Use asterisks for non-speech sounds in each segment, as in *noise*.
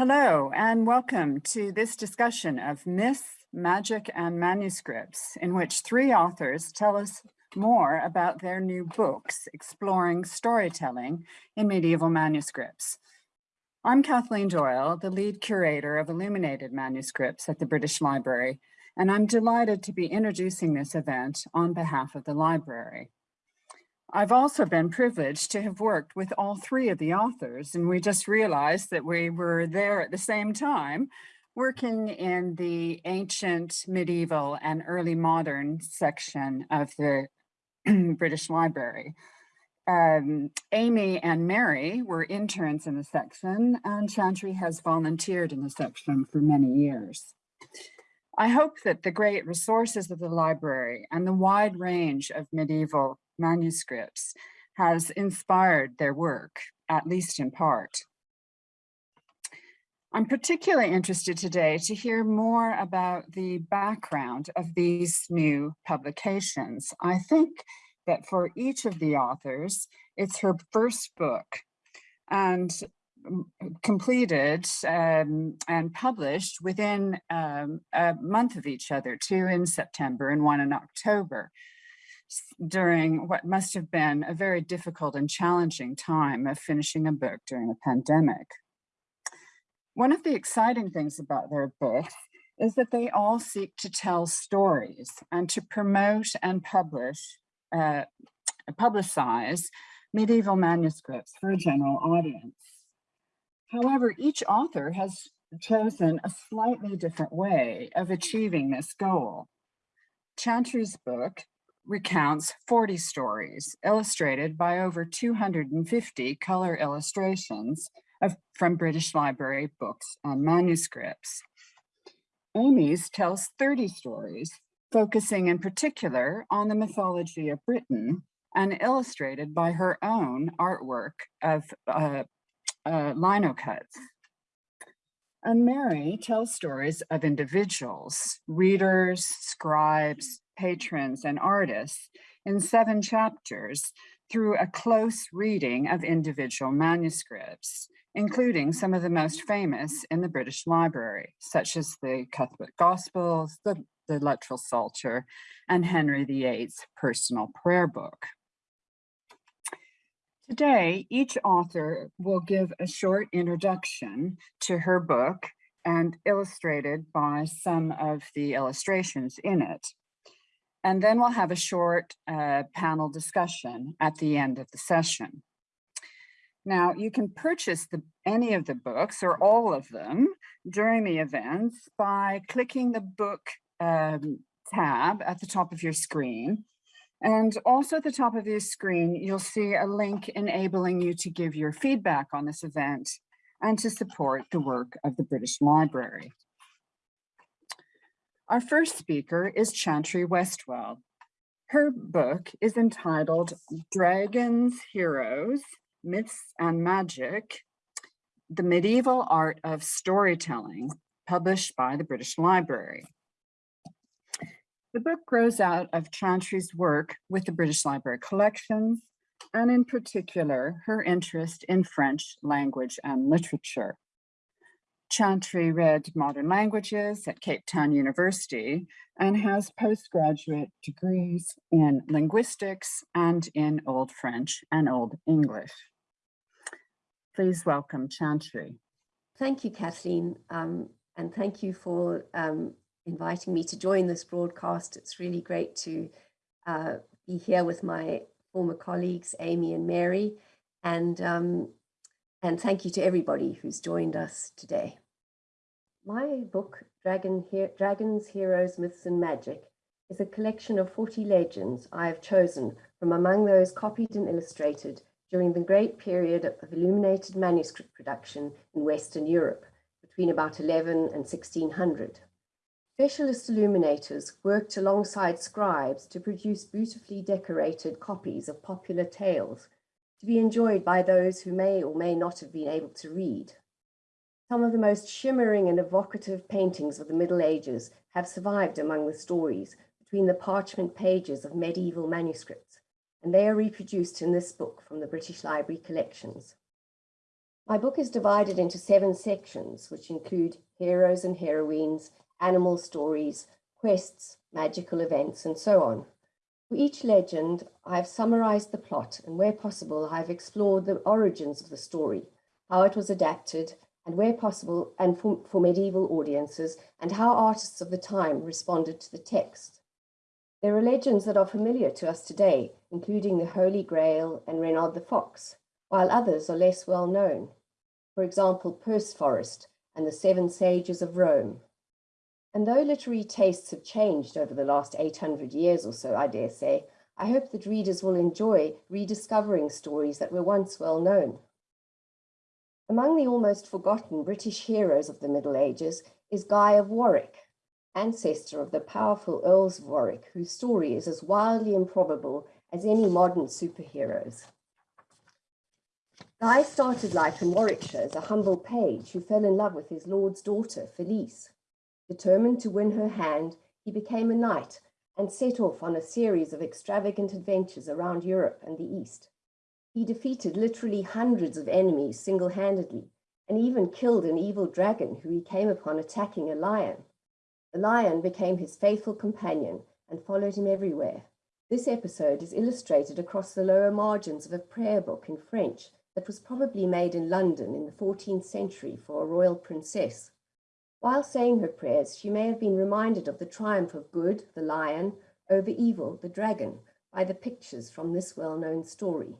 Hello and welcome to this discussion of myths, magic and manuscripts in which three authors tell us more about their new books exploring storytelling in medieval manuscripts. I'm Kathleen Doyle, the lead curator of illuminated manuscripts at the British Library, and I'm delighted to be introducing this event on behalf of the library. I've also been privileged to have worked with all three of the authors, and we just realized that we were there at the same time, working in the ancient, medieval, and early modern section of the *clears throat* British Library. Um, Amy and Mary were interns in the section, and Chantry has volunteered in the section for many years. I hope that the great resources of the library and the wide range of medieval manuscripts has inspired their work, at least in part. I'm particularly interested today to hear more about the background of these new publications. I think that for each of the authors, it's her first book and completed um, and published within um, a month of each other, two in September and one in October during what must have been a very difficult and challenging time of finishing a book during a pandemic. One of the exciting things about their books is that they all seek to tell stories and to promote and publish, uh, publicize medieval manuscripts for a general audience. However, each author has chosen a slightly different way of achieving this goal. Chantry's book recounts 40 stories illustrated by over 250 color illustrations of, from British Library books and manuscripts. Amy's tells 30 stories, focusing in particular on the mythology of Britain and illustrated by her own artwork of uh, uh, lino cuts. And Mary tells stories of individuals, readers, scribes, patrons, and artists in seven chapters through a close reading of individual manuscripts, including some of the most famous in the British Library, such as the Cuthbert Gospels, the, the Luttrell Psalter, and Henry VIII's personal prayer book. Today, each author will give a short introduction to her book and illustrated by some of the illustrations in it. And then we'll have a short uh, panel discussion at the end of the session. Now, you can purchase the, any of the books or all of them during the events by clicking the book um, tab at the top of your screen and also at the top of your screen, you'll see a link enabling you to give your feedback on this event and to support the work of the British Library. Our first speaker is Chantry Westwell. Her book is entitled Dragons, Heroes, Myths and Magic, The Medieval Art of Storytelling, published by the British Library. The book grows out of Chantry's work with the British Library collections, and in particular, her interest in French language and literature. Chantry read modern languages at Cape Town University and has postgraduate degrees in linguistics and in Old French and Old English. Please welcome Chantry. Thank you, Kathleen, um, and thank you for um, inviting me to join this broadcast. It's really great to uh, be here with my former colleagues, Amy and Mary, and, um, and thank you to everybody who's joined us today. My book, Dragon Dragons, Heroes, Myths and Magic, is a collection of 40 legends I have chosen from among those copied and illustrated during the great period of illuminated manuscript production in Western Europe between about 11 and 1600. Specialist illuminators worked alongside scribes to produce beautifully decorated copies of popular tales to be enjoyed by those who may or may not have been able to read. Some of the most shimmering and evocative paintings of the Middle Ages have survived among the stories between the parchment pages of medieval manuscripts, and they are reproduced in this book from the British Library collections. My book is divided into seven sections, which include heroes and heroines, animal stories, quests, magical events, and so on. For each legend, I've summarized the plot, and where possible, I've explored the origins of the story, how it was adapted, and where possible, and for, for medieval audiences, and how artists of the time responded to the text. There are legends that are familiar to us today, including the Holy Grail and Reynard the Fox, while others are less well known. For example, Perceforest and the Seven Sages of Rome. And though literary tastes have changed over the last 800 years or so, I dare say, I hope that readers will enjoy rediscovering stories that were once well known. Among the almost forgotten British heroes of the Middle Ages is Guy of Warwick, ancestor of the powerful Earls of Warwick, whose story is as wildly improbable as any modern superheroes. Guy started life in Warwickshire as a humble page who fell in love with his lord's daughter, Felice. Determined to win her hand, he became a knight and set off on a series of extravagant adventures around Europe and the East. He defeated literally hundreds of enemies single-handedly and even killed an evil dragon who he came upon attacking a lion. The lion became his faithful companion and followed him everywhere. This episode is illustrated across the lower margins of a prayer book in French that was probably made in London in the 14th century for a royal princess. While saying her prayers, she may have been reminded of the triumph of good, the lion, over evil, the dragon, by the pictures from this well-known story.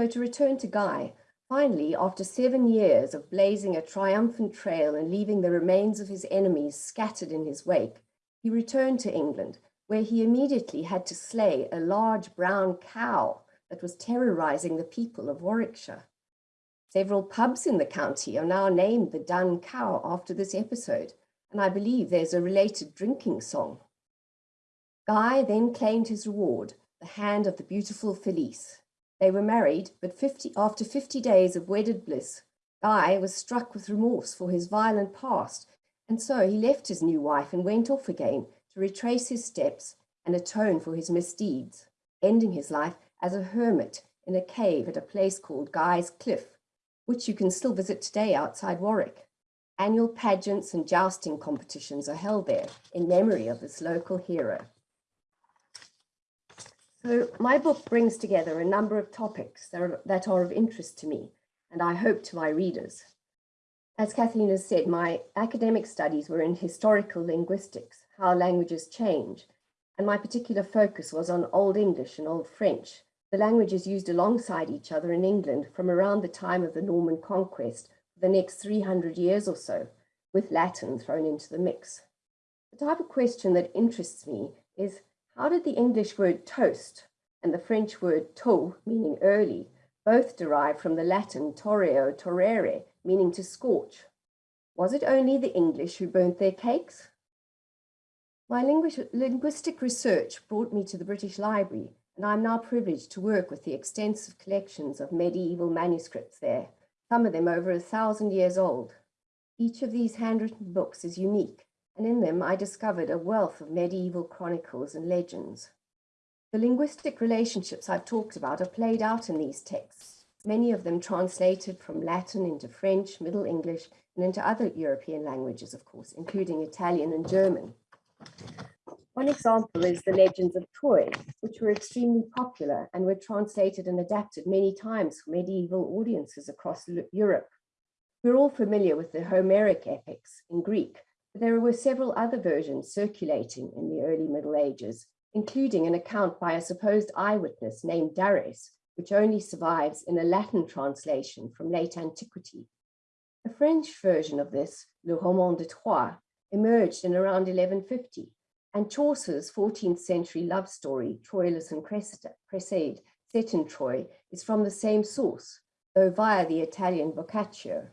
So to return to Guy, finally, after seven years of blazing a triumphant trail and leaving the remains of his enemies scattered in his wake, he returned to England, where he immediately had to slay a large brown cow that was terrorizing the people of Warwickshire. Several pubs in the county are now named the Dun Cow after this episode, and I believe there's a related drinking song. Guy then claimed his reward, the hand of the beautiful Felice. They were married, but 50, after 50 days of wedded bliss, Guy was struck with remorse for his violent past, and so he left his new wife and went off again to retrace his steps and atone for his misdeeds, ending his life as a hermit in a cave at a place called Guy's Cliff, which you can still visit today outside Warwick. Annual pageants and jousting competitions are held there in memory of this local hero. So my book brings together a number of topics that are, that are of interest to me and I hope to my readers. As Kathleen has said, my academic studies were in historical linguistics, how languages change, and my particular focus was on Old English and Old French, the languages used alongside each other in England from around the time of the Norman conquest for the next 300 years or so, with Latin thrown into the mix. The type of question that interests me is how did the English word toast and the French word tôt, meaning early, both derive from the Latin torreo torrere, meaning to scorch? Was it only the English who burnt their cakes? My linguistic research brought me to the British Library and I'm now privileged to work with the extensive collections of medieval manuscripts there, some of them over a thousand years old. Each of these handwritten books is unique, and in them I discovered a wealth of medieval chronicles and legends. The linguistic relationships I've talked about are played out in these texts, many of them translated from Latin into French, Middle English, and into other European languages, of course, including Italian and German. One example is the legends of Troy, which were extremely popular and were translated and adapted many times for medieval audiences across Europe. We're all familiar with the Homeric epics in Greek, there were several other versions circulating in the early Middle Ages, including an account by a supposed eyewitness named Dares, which only survives in a Latin translation from late antiquity. A French version of this, Le Roman de Troie, emerged in around 1150 and Chaucer's 14th century love story, Troilus and Criseyde, set in Troy, is from the same source, though via the Italian Boccaccio.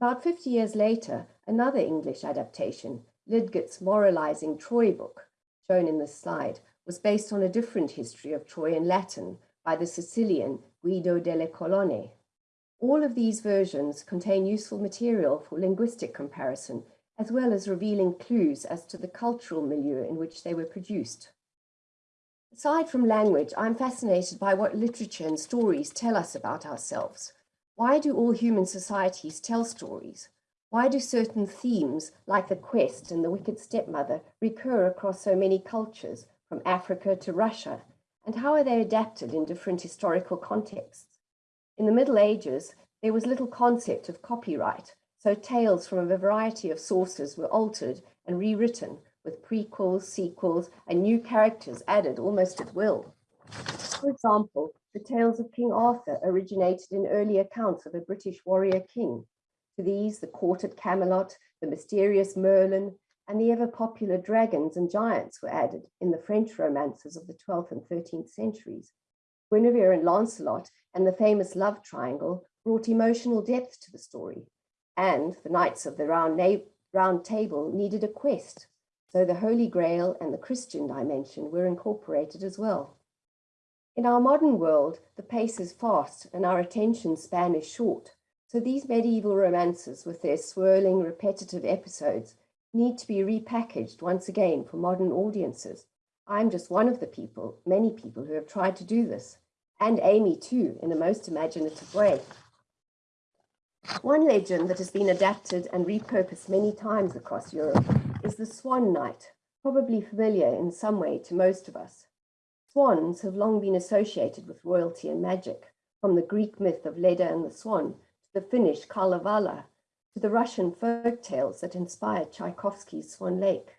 About 50 years later, another English adaptation, Lydgate's moralizing Troy book, shown in this slide, was based on a different history of Troy in Latin by the Sicilian Guido delle Colonne. All of these versions contain useful material for linguistic comparison as well as revealing clues as to the cultural milieu in which they were produced. Aside from language, I'm fascinated by what literature and stories tell us about ourselves. Why do all human societies tell stories? Why do certain themes, like the quest and the wicked stepmother, recur across so many cultures, from Africa to Russia? And how are they adapted in different historical contexts? In the Middle Ages, there was little concept of copyright, so tales from a variety of sources were altered and rewritten with prequels, sequels, and new characters added almost at will. For example, the tales of King Arthur originated in early accounts of a British warrior king. To these, the court at Camelot, the mysterious Merlin, and the ever popular dragons and giants were added in the French romances of the 12th and 13th centuries. Guinevere and Lancelot and the famous love triangle brought emotional depth to the story. And the Knights of the Round, Round Table needed a quest, so the Holy Grail and the Christian dimension were incorporated as well. In our modern world, the pace is fast and our attention span is short. So these medieval romances with their swirling, repetitive episodes need to be repackaged once again for modern audiences. I'm just one of the people, many people who have tried to do this, and Amy too, in a most imaginative way. One legend that has been adapted and repurposed many times across Europe is the Swan Knight, probably familiar in some way to most of us. Swans have long been associated with royalty and magic, from the Greek myth of Leda and the Swan to the Finnish Kalevala, to the Russian folk tales that inspired Tchaikovsky's Swan Lake.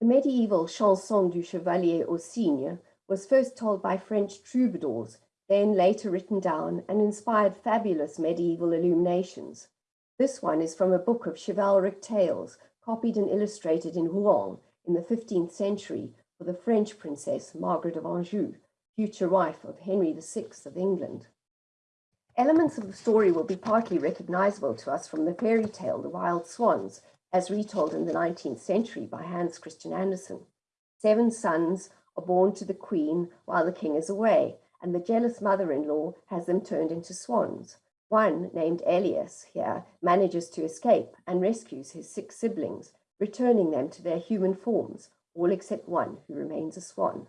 The medieval Chanson du Chevalier au Cygne was first told by French troubadours, then later written down and inspired fabulous medieval illuminations. This one is from a book of chivalric tales, copied and illustrated in Rouen in the 15th century for the French princess Margaret of Anjou, future wife of Henry VI of England. Elements of the story will be partly recognizable to us from the fairy tale The Wild Swans, as retold in the 19th century by Hans Christian Andersen. Seven sons are born to the queen while the king is away, and the jealous mother-in-law has them turned into swans. One, named Elias here, manages to escape and rescues his six siblings, returning them to their human forms, all except one who remains a swan.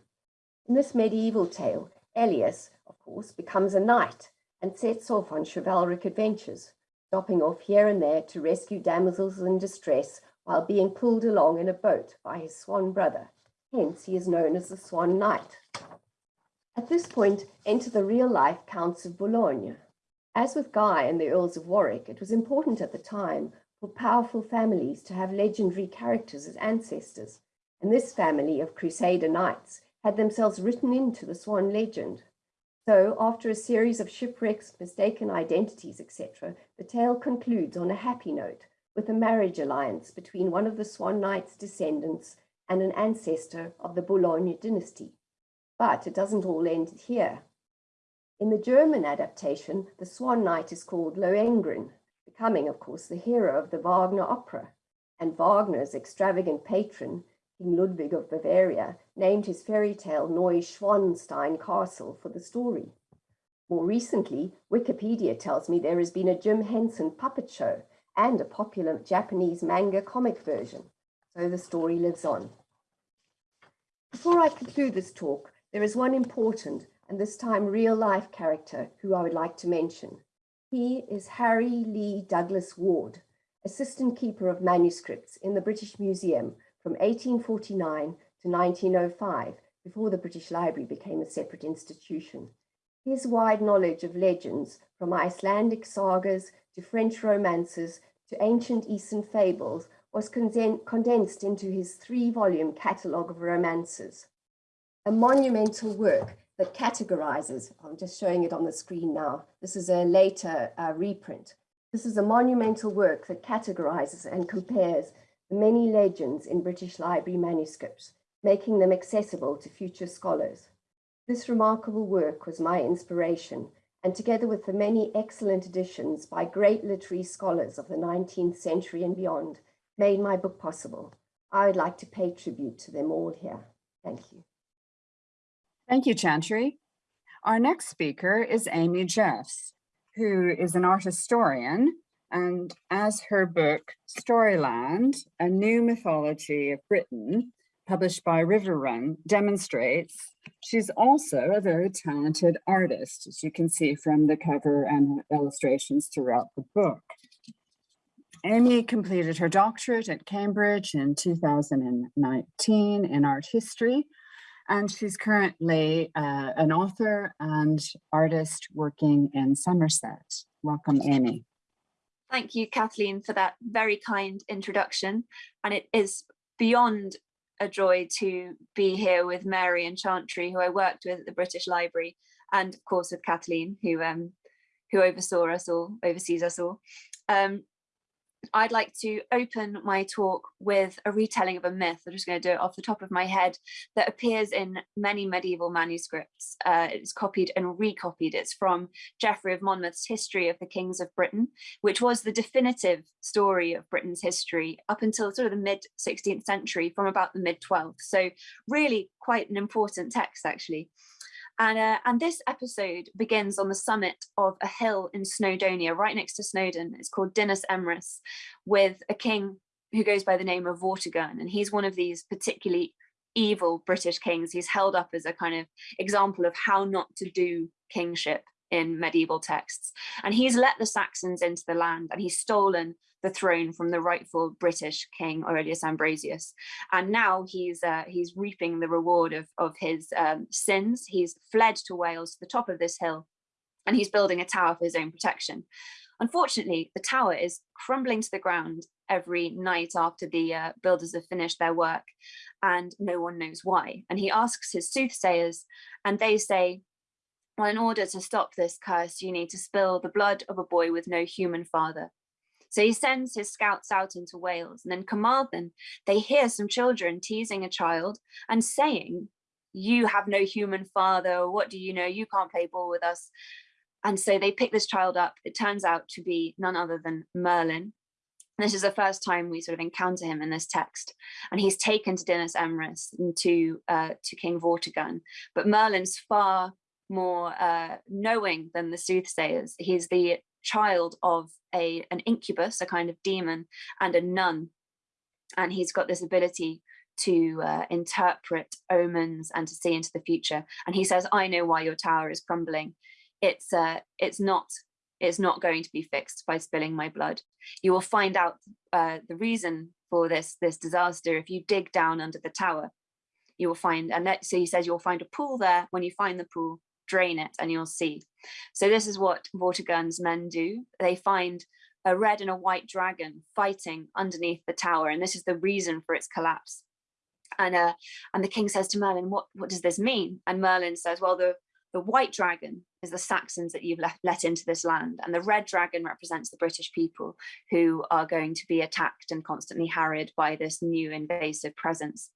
In this medieval tale, Elias, of course, becomes a knight and sets off on chivalric adventures, stopping off here and there to rescue damsels in distress while being pulled along in a boat by his swan brother. Hence, he is known as the Swan Knight. At this point, enter the real-life Counts of Boulogne. As with Guy and the Earls of Warwick, it was important at the time for powerful families to have legendary characters as ancestors, and this family of Crusader knights had themselves written into the Swan legend. So after a series of shipwrecks, mistaken identities, etc., the tale concludes on a happy note with a marriage alliance between one of the Swan Knight's descendants and an ancestor of the Boulogne dynasty. But it doesn't all end here. In the German adaptation, the Swan Knight is called Lohengrin, becoming, of course, the hero of the Wagner opera, and Wagner's extravagant patron King Ludwig of Bavaria, named his fairy tale Neuschwanstein Castle for the story. More recently, Wikipedia tells me there has been a Jim Henson puppet show and a popular Japanese manga comic version, so the story lives on. Before I conclude this talk, there is one important and this time real-life character who I would like to mention. He is Harry Leigh Douglas Ward, assistant keeper of manuscripts in the British Museum from 1849 to 1905, before the British Library became a separate institution. His wide knowledge of legends, from Icelandic sagas to French romances to ancient Eastern fables, was condensed into his three-volume catalogue of romances. A monumental work that categorizes, I'm just showing it on the screen now, this is a later uh, reprint. This is a monumental work that categorizes and compares many legends in British Library manuscripts, making them accessible to future scholars. This remarkable work was my inspiration, and together with the many excellent editions by great literary scholars of the 19th century and beyond, made my book possible. I would like to pay tribute to them all here. Thank you. Thank you, Chantry. Our next speaker is Amy Jeffs, who is an art historian and as her book, Storyland, A New Mythology of Britain, published by Riverrun, demonstrates she's also a very talented artist, as you can see from the cover and illustrations throughout the book. Amy completed her doctorate at Cambridge in 2019 in art history, and she's currently uh, an author and artist working in Somerset. Welcome, Amy. Thank you, Kathleen, for that very kind introduction. And it is beyond a joy to be here with Mary and Chantry, who I worked with at the British Library, and of course with Kathleen, who um, who oversaw us all, oversees us all. Um, I'd like to open my talk with a retelling of a myth. I'm just going to do it off the top of my head that appears in many medieval manuscripts. Uh, it's copied and recopied. It's from Geoffrey of Monmouth's History of the Kings of Britain, which was the definitive story of Britain's history up until sort of the mid 16th century from about the mid 12th. So really quite an important text actually. And, uh, and this episode begins on the summit of a hill in Snowdonia, right next to Snowdon. It's called Dinas Emrys, with a king who goes by the name of Vortigern. And he's one of these particularly evil British kings. He's held up as a kind of example of how not to do kingship in medieval texts. And he's let the Saxons into the land and he's stolen the throne from the rightful British king Aurelius Ambrosius. And now he's uh, he's reaping the reward of, of his um, sins. He's fled to Wales to the top of this hill and he's building a tower for his own protection. Unfortunately, the tower is crumbling to the ground every night after the uh, builders have finished their work and no one knows why. And he asks his soothsayers and they say, well, in order to stop this curse, you need to spill the blood of a boy with no human father. So he sends his scouts out into Wales and then Carmarthen, they hear some children teasing a child and saying, you have no human father, what do you know, you can't play ball with us. And so they pick this child up. It turns out to be none other than Merlin. This is the first time we sort of encounter him in this text, and he's taken to Dinas Emrys and to uh, to King Vortigern. But Merlin's far more uh, knowing than the soothsayers. He's the child of a an incubus, a kind of demon, and a nun. And he's got this ability to uh, interpret omens and to see into the future. And he says, I know why your tower is crumbling. It's uh, it's not it's not going to be fixed by spilling my blood. You will find out uh, the reason for this this disaster if you dig down under the tower. You will find, and that, so he says you'll find a pool there. When you find the pool, drain it and you'll see. So this is what Vortigern's men do. They find a red and a white dragon fighting underneath the tower. And this is the reason for its collapse. And uh, and the king says to Merlin, what, what does this mean? And Merlin says, well, the, the white dragon is the Saxons that you've left, let into this land. And the red dragon represents the British people who are going to be attacked and constantly harried by this new invasive presence.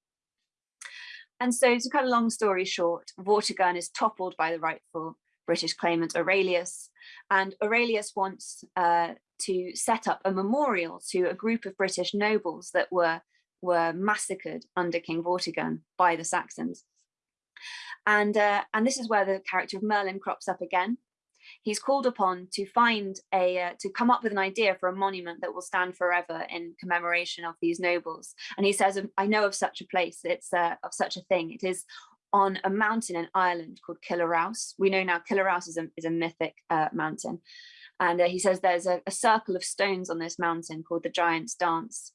And so to cut a long story short, Vortigern is toppled by the rightful British claimant Aurelius, and Aurelius wants uh, to set up a memorial to a group of British nobles that were, were massacred under King Vortigern by the Saxons. And, uh, and this is where the character of Merlin crops up again he's called upon to find a uh, to come up with an idea for a monument that will stand forever in commemoration of these nobles and he says i know of such a place it's uh, of such a thing it is on a mountain in Ireland called Killaraus. We know now Killaraus is a, is a mythic uh, mountain. And uh, he says there's a, a circle of stones on this mountain called the Giant's Dance.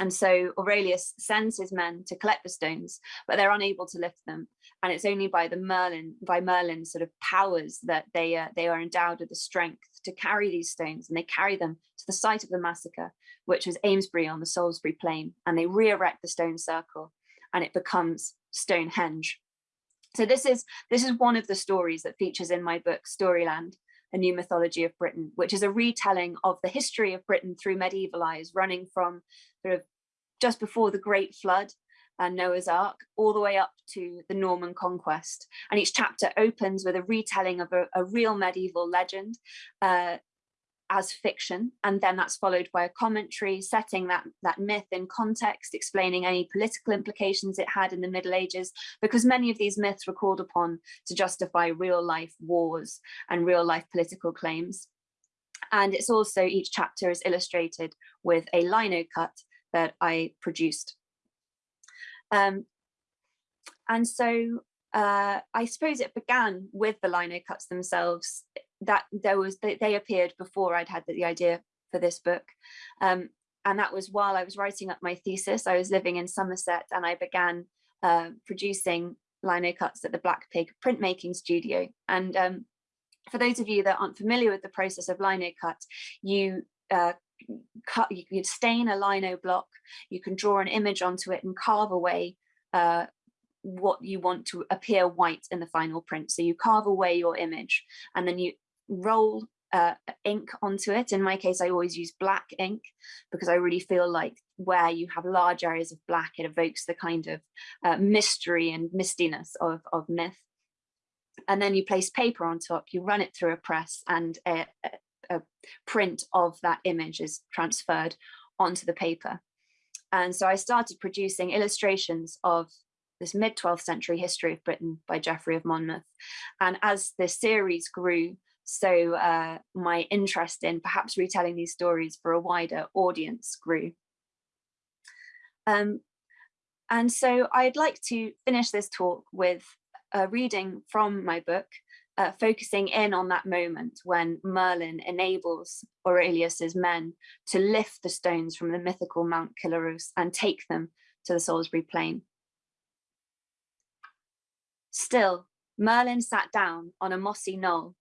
And so Aurelius sends his men to collect the stones, but they're unable to lift them. And it's only by the Merlin, by Merlin's sort of powers that they uh, they are endowed with the strength to carry these stones, and they carry them to the site of the massacre, which was Amesbury on the Salisbury Plain, and they re-erect the stone circle, and it becomes Stonehenge. So this is this is one of the stories that features in my book Storyland, a new mythology of Britain, which is a retelling of the history of Britain through medieval eyes, running from sort of just before the Great Flood and Noah's Ark, all the way up to the Norman conquest. And each chapter opens with a retelling of a, a real medieval legend uh, as fiction. And then that's followed by a commentary setting that, that myth in context, explaining any political implications it had in the Middle Ages, because many of these myths were called upon to justify real life wars and real life political claims. And it's also each chapter is illustrated with a lino cut that I produced. Um, and so uh, I suppose it began with the lino cuts themselves that there was they, they appeared before I'd had the, the idea for this book. Um, and that was while I was writing up my thesis. I was living in Somerset and I began uh, producing lino cuts at the Black Pig printmaking studio. And um, for those of you that aren't familiar with the process of lino cut, you uh, cut, you can stain a lino block, you can draw an image onto it and carve away uh, what you want to appear white in the final print. So you carve away your image and then you roll uh, ink onto it. In my case, I always use black ink because I really feel like where you have large areas of black, it evokes the kind of uh, mystery and mistiness of, of myth. And then you place paper on top, you run it through a press and a, a, print of that image is transferred onto the paper. And so I started producing illustrations of this mid 12th century history of Britain by Geoffrey of Monmouth. And as the series grew, so uh, my interest in perhaps retelling these stories for a wider audience grew. Um, and so I'd like to finish this talk with a reading from my book, uh, focusing in on that moment when Merlin enables Aurelius's men to lift the stones from the mythical Mount Killaraus and take them to the Salisbury Plain. Still, Merlin sat down on a mossy knoll,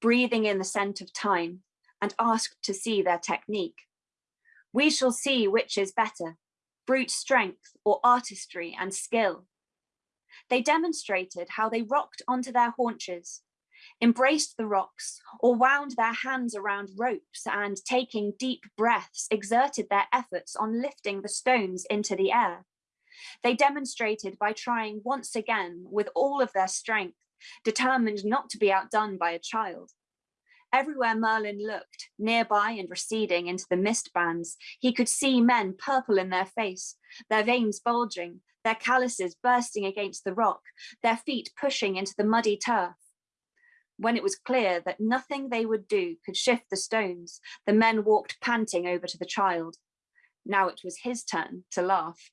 breathing in the scent of time, and asked to see their technique. We shall see which is better, brute strength or artistry and skill. They demonstrated how they rocked onto their haunches, embraced the rocks, or wound their hands around ropes and taking deep breaths, exerted their efforts on lifting the stones into the air. They demonstrated by trying once again with all of their strength, determined not to be outdone by a child. Everywhere Merlin looked, nearby and receding into the mist bands, he could see men purple in their face, their veins bulging, their calluses bursting against the rock, their feet pushing into the muddy turf. When it was clear that nothing they would do could shift the stones, the men walked panting over to the child. Now it was his turn to laugh.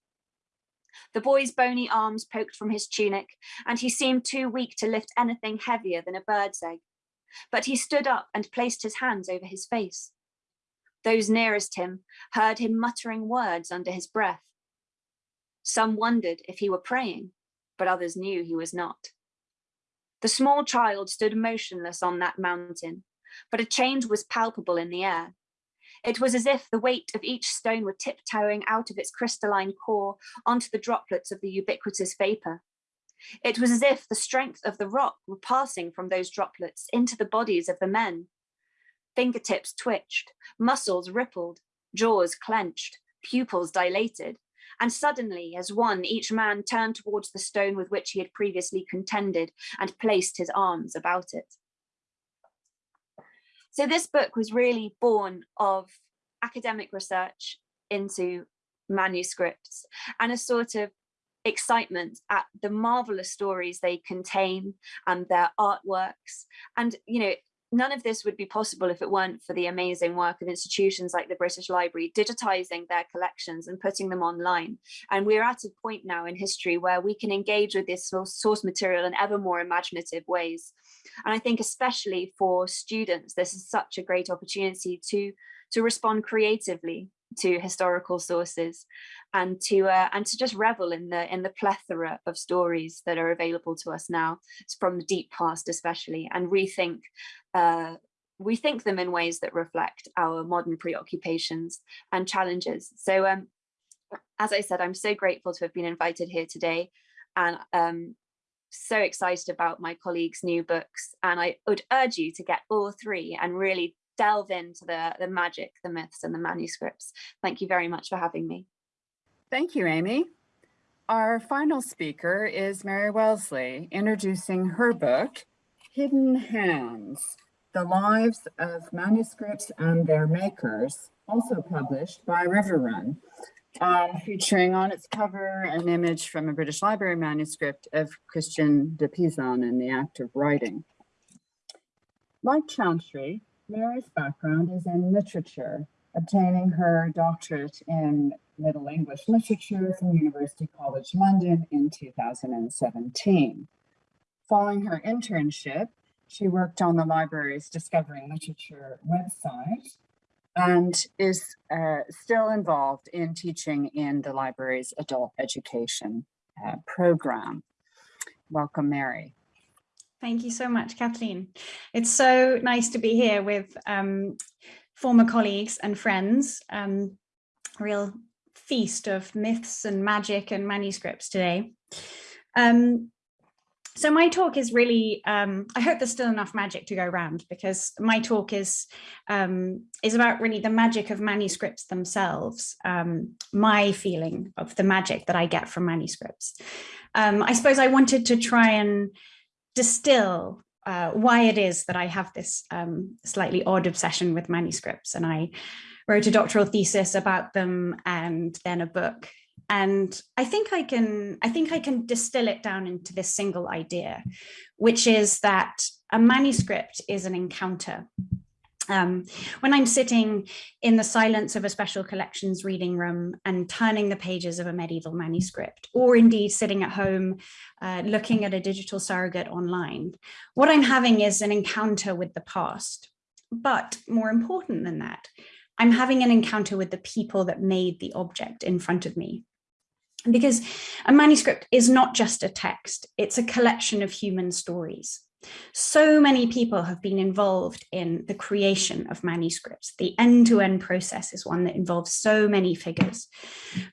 The boy's bony arms poked from his tunic, and he seemed too weak to lift anything heavier than a bird's egg. But he stood up and placed his hands over his face. Those nearest him heard him muttering words under his breath. Some wondered if he were praying, but others knew he was not. The small child stood motionless on that mountain, but a change was palpable in the air. It was as if the weight of each stone were tiptoeing out of its crystalline core onto the droplets of the ubiquitous vapor. It was as if the strength of the rock were passing from those droplets into the bodies of the men. Fingertips twitched, muscles rippled, jaws clenched, pupils dilated, and suddenly, as one, each man turned towards the stone with which he had previously contended and placed his arms about it. So this book was really born of academic research into manuscripts and a sort of excitement at the marvelous stories they contain and their artworks and you know none of this would be possible if it weren't for the amazing work of institutions like the British Library digitizing their collections and putting them online. And we're at a point now in history where we can engage with this source material in ever more imaginative ways. And I think especially for students, this is such a great opportunity to, to respond creatively to historical sources and to uh, and to just revel in the in the plethora of stories that are available to us now from the deep past especially and rethink uh, rethink them in ways that reflect our modern preoccupations and challenges. So um, as I said I'm so grateful to have been invited here today and um, so excited about my colleagues new books and I would urge you to get all three and really delve into the, the magic, the myths and the manuscripts. Thank you very much for having me. Thank you, Amy. Our final speaker is Mary Wellesley, introducing her book, Hidden Hands, The Lives of Manuscripts and Their Makers, also published by Riverrun, um, featuring on its cover an image from a British Library manuscript of Christine de Pizan in the act of writing. Like Chantry, Mary's background is in literature, obtaining her doctorate in Middle English Literature from University College London in 2017. Following her internship, she worked on the library's Discovering Literature website and is uh, still involved in teaching in the library's adult education uh, program. Welcome, Mary. Thank you so much, Kathleen. It's so nice to be here with um, former colleagues and friends. Um, real feast of myths and magic and manuscripts today. Um, so my talk is really, um, I hope there's still enough magic to go around because my talk is, um, is about really the magic of manuscripts themselves, um, my feeling of the magic that I get from manuscripts. Um, I suppose I wanted to try and distill uh, why it is that I have this um, slightly odd obsession with manuscripts and I wrote a doctoral thesis about them and then a book and I think I can I think I can distill it down into this single idea, which is that a manuscript is an encounter. Um, when I'm sitting in the silence of a special collections reading room and turning the pages of a medieval manuscript, or indeed sitting at home uh, looking at a digital surrogate online, what I'm having is an encounter with the past. But more important than that, I'm having an encounter with the people that made the object in front of me because a manuscript is not just a text, it's a collection of human stories. So many people have been involved in the creation of manuscripts. The end-to-end -end process is one that involves so many figures,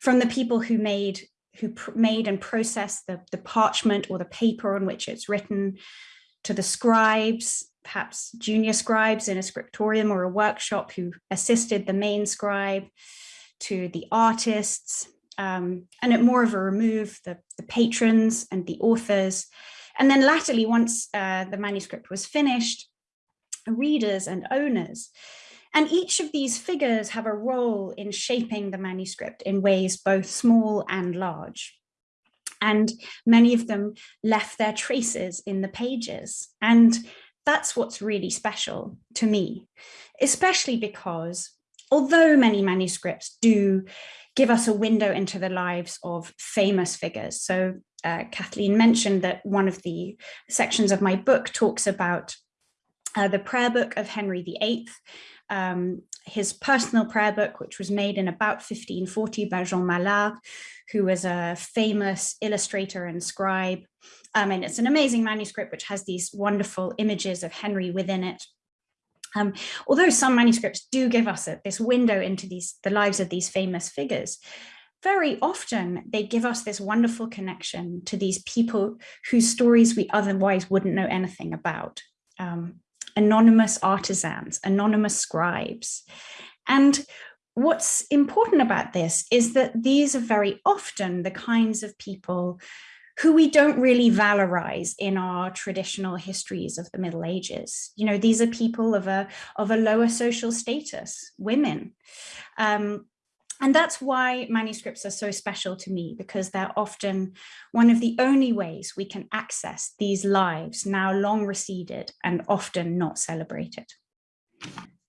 from the people who made who made and processed the, the parchment or the paper on which it's written, to the scribes, perhaps junior scribes in a scriptorium or a workshop who assisted the main scribe, to the artists, um, and at more of a remove, the, the patrons and the authors. And then latterly, once uh, the manuscript was finished, readers and owners. And each of these figures have a role in shaping the manuscript in ways both small and large. And many of them left their traces in the pages. And that's what's really special to me, especially because although many manuscripts do give us a window into the lives of famous figures. So uh, Kathleen mentioned that one of the sections of my book talks about uh, the prayer book of Henry VIII, um, his personal prayer book, which was made in about 1540 by Jean Mallard, who was a famous illustrator and scribe. Um, and it's an amazing manuscript which has these wonderful images of Henry within it. Um, although some manuscripts do give us a, this window into these the lives of these famous figures, very often they give us this wonderful connection to these people whose stories we otherwise wouldn't know anything about. Um, anonymous artisans, anonymous scribes. And what's important about this is that these are very often the kinds of people who we don't really valorize in our traditional histories of the Middle Ages. You know, these are people of a, of a lower social status, women. Um, and that's why manuscripts are so special to me, because they're often one of the only ways we can access these lives now long receded and often not celebrated.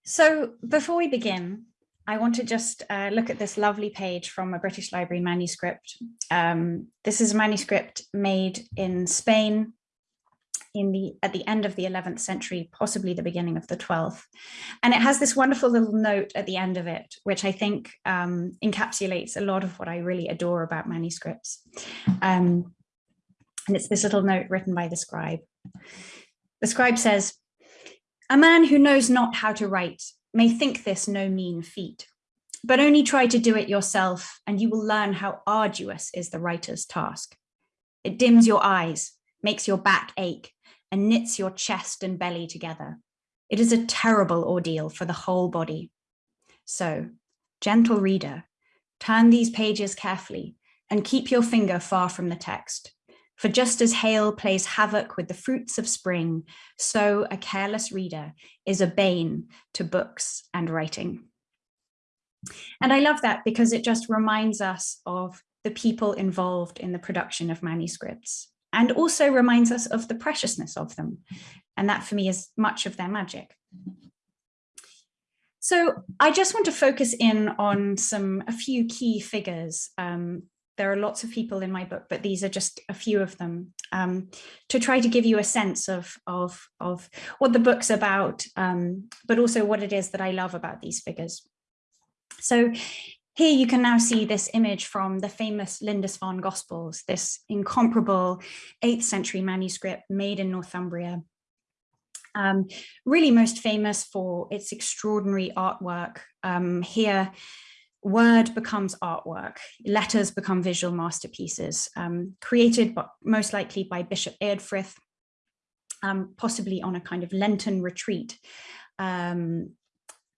So before we begin, I want to just uh, look at this lovely page from a British Library manuscript. Um, this is a manuscript made in Spain in the at the end of the 11th century, possibly the beginning of the 12th. And it has this wonderful little note at the end of it, which I think um, encapsulates a lot of what I really adore about manuscripts. Um, and it's this little note written by the scribe. The scribe says, a man who knows not how to write may think this no mean feat, but only try to do it yourself and you will learn how arduous is the writer's task. It dims your eyes, makes your back ache, and knits your chest and belly together. It is a terrible ordeal for the whole body. So, gentle reader, turn these pages carefully and keep your finger far from the text. For just as hail plays havoc with the fruits of spring, so a careless reader is a bane to books and writing. And I love that because it just reminds us of the people involved in the production of manuscripts and also reminds us of the preciousness of them. And that for me is much of their magic. So I just want to focus in on some a few key figures. Um, there are lots of people in my book, but these are just a few of them um, to try to give you a sense of, of, of what the book's about, um, but also what it is that I love about these figures. So here you can now see this image from the famous Lindisfarne Gospels, this incomparable 8th century manuscript made in Northumbria. Um, really most famous for its extraordinary artwork. Um, here, word becomes artwork, letters become visual masterpieces, um, created but most likely by Bishop Eadfrith, um, possibly on a kind of Lenten retreat. Um,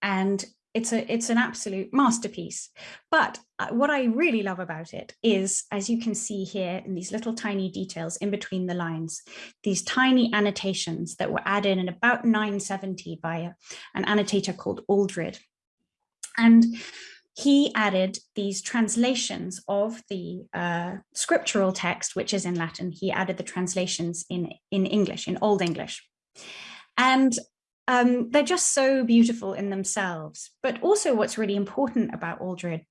and it's a it's an absolute masterpiece. But uh, what i really love about it is as you can see here in these little tiny details in between the lines these tiny annotations that were added in about 970 by a, an annotator called aldred. And he added these translations of the uh, scriptural text which is in latin. He added the translations in in english in old english. And um, they're just so beautiful in themselves. But also what's really important about Aldred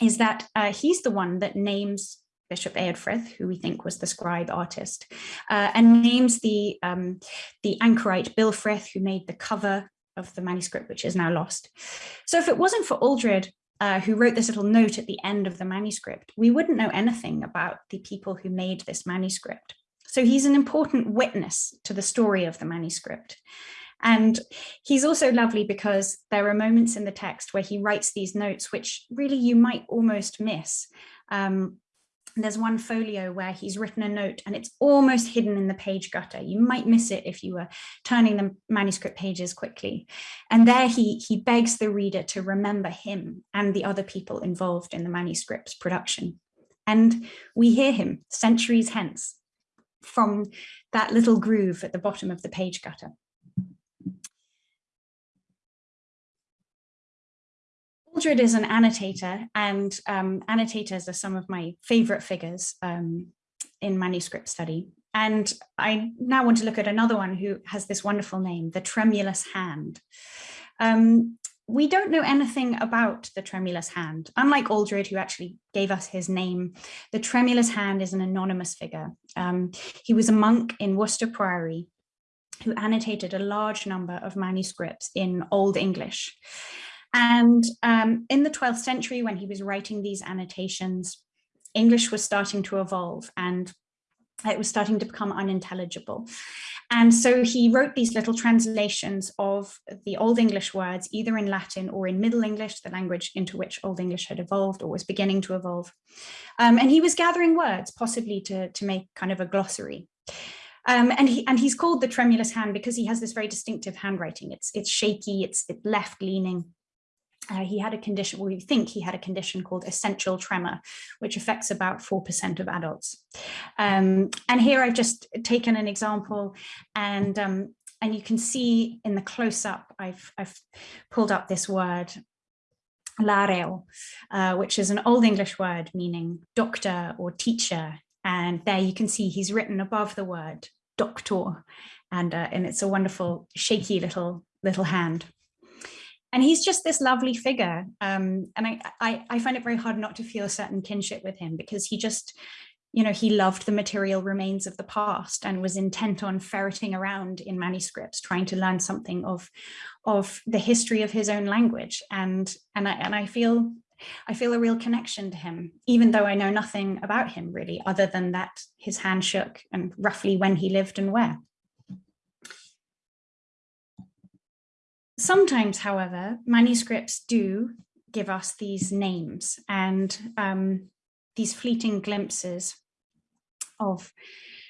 is that uh, he's the one that names Bishop Eadfrith, who we think was the scribe artist, uh, and names the, um, the anchorite Billfrith, who made the cover of the manuscript, which is now lost. So if it wasn't for Aldred, uh, who wrote this little note at the end of the manuscript, we wouldn't know anything about the people who made this manuscript. So he's an important witness to the story of the manuscript. And he's also lovely because there are moments in the text where he writes these notes, which really you might almost miss. Um, there's one folio where he's written a note and it's almost hidden in the page gutter. You might miss it if you were turning the manuscript pages quickly. And there he, he begs the reader to remember him and the other people involved in the manuscript's production. And we hear him centuries hence from that little groove at the bottom of the page gutter. Aldred is an annotator and um, annotators are some of my favorite figures um, in manuscript study. And I now want to look at another one who has this wonderful name, the tremulous hand. Um, we don't know anything about the tremulous hand. Unlike Aldred, who actually gave us his name, the tremulous hand is an anonymous figure. Um, he was a monk in Worcester Priory who annotated a large number of manuscripts in Old English. And um, in the 12th century, when he was writing these annotations, English was starting to evolve and it was starting to become unintelligible. And so he wrote these little translations of the Old English words, either in Latin or in Middle English, the language into which Old English had evolved or was beginning to evolve. Um, and he was gathering words, possibly to, to make kind of a glossary. Um, and, he, and he's called the tremulous hand because he has this very distinctive handwriting. It's, it's shaky, it's, it's left leaning. Uh, he had a condition, well, we think he had a condition called essential tremor, which affects about 4% of adults. Um, and here I've just taken an example and um, and you can see in the close-up, I've, I've pulled up this word, lareow, uh, which is an Old English word meaning doctor or teacher. And there you can see he's written above the word doctor. And, uh, and it's a wonderful shaky little little hand and he's just this lovely figure. Um, and I, I, I find it very hard not to feel a certain kinship with him because he just, you know, he loved the material remains of the past and was intent on ferreting around in manuscripts, trying to learn something of, of the history of his own language. And, and I, and I feel, I feel a real connection to him, even though I know nothing about him really, other than that his hand shook and roughly when he lived and where. Sometimes, however, manuscripts do give us these names and um, these fleeting glimpses of